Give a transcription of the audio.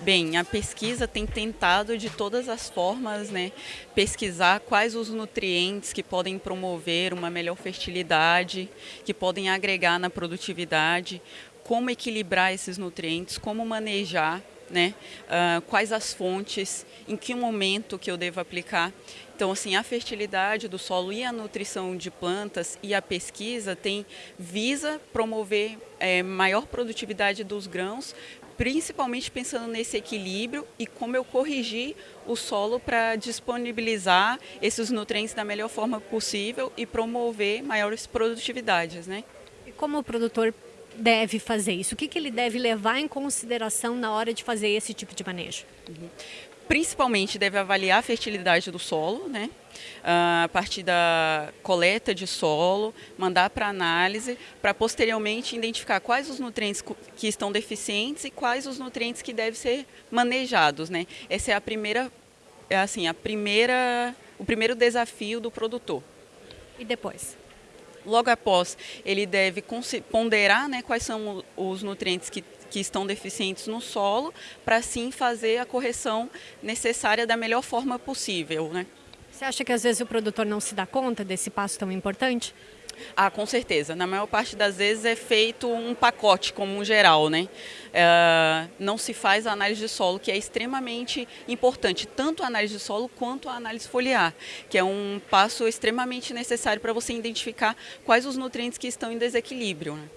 Bem, a pesquisa tem tentado de todas as formas, né, pesquisar quais os nutrientes que podem promover uma melhor fertilidade, que podem agregar na produtividade, como equilibrar esses nutrientes, como manejar né? Uh, quais as fontes, em que momento que eu devo aplicar. Então, assim, a fertilidade do solo e a nutrição de plantas e a pesquisa tem visa promover é, maior produtividade dos grãos, principalmente pensando nesse equilíbrio e como eu corrigir o solo para disponibilizar esses nutrientes da melhor forma possível e promover maiores produtividades, né? E como o produtor deve fazer isso? O que, que ele deve levar em consideração na hora de fazer esse tipo de manejo? Uhum. Principalmente deve avaliar a fertilidade do solo, né? Uh, a partir da coleta de solo, mandar para análise, para posteriormente identificar quais os nutrientes que estão deficientes e quais os nutrientes que devem ser manejados. Né? Essa é a primeira, é assim, a primeira, o primeiro desafio do produtor. E depois? Logo após, ele deve ponderar né, quais são os nutrientes que, que estão deficientes no solo, para assim fazer a correção necessária da melhor forma possível. Né? Você acha que às vezes o produtor não se dá conta desse passo tão importante? Ah, com certeza. Na maior parte das vezes é feito um pacote como um geral, né? É, não se faz a análise de solo, que é extremamente importante, tanto a análise de solo quanto a análise foliar, que é um passo extremamente necessário para você identificar quais os nutrientes que estão em desequilíbrio. Né?